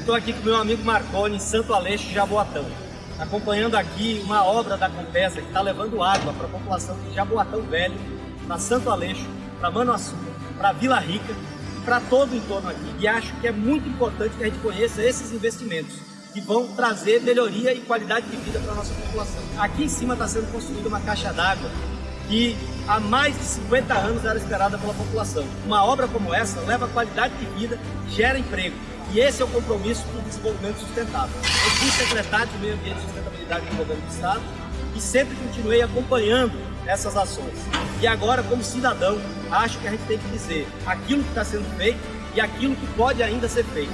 estou aqui com meu amigo Marconi, em Santo Aleixo, Jaboatão, acompanhando aqui uma obra da Compesa que está levando água para a população de Jaboatão Velho, para Santo Aleixo, para Manoaçu, para Vila Rica e para todo o entorno aqui. E acho que é muito importante que a gente conheça esses investimentos que vão trazer melhoria e qualidade de vida para a nossa população. Aqui em cima está sendo construída uma caixa d'água que há mais de 50 anos era esperada pela população. Uma obra como essa leva qualidade de vida, gera emprego. E esse é o compromisso do desenvolvimento sustentável. Eu fui secretário de Meio Ambiente e Sustentabilidade do Governo do Estado e sempre continuei acompanhando essas ações. E agora, como cidadão, acho que a gente tem que dizer aquilo que está sendo feito e aquilo que pode ainda ser feito.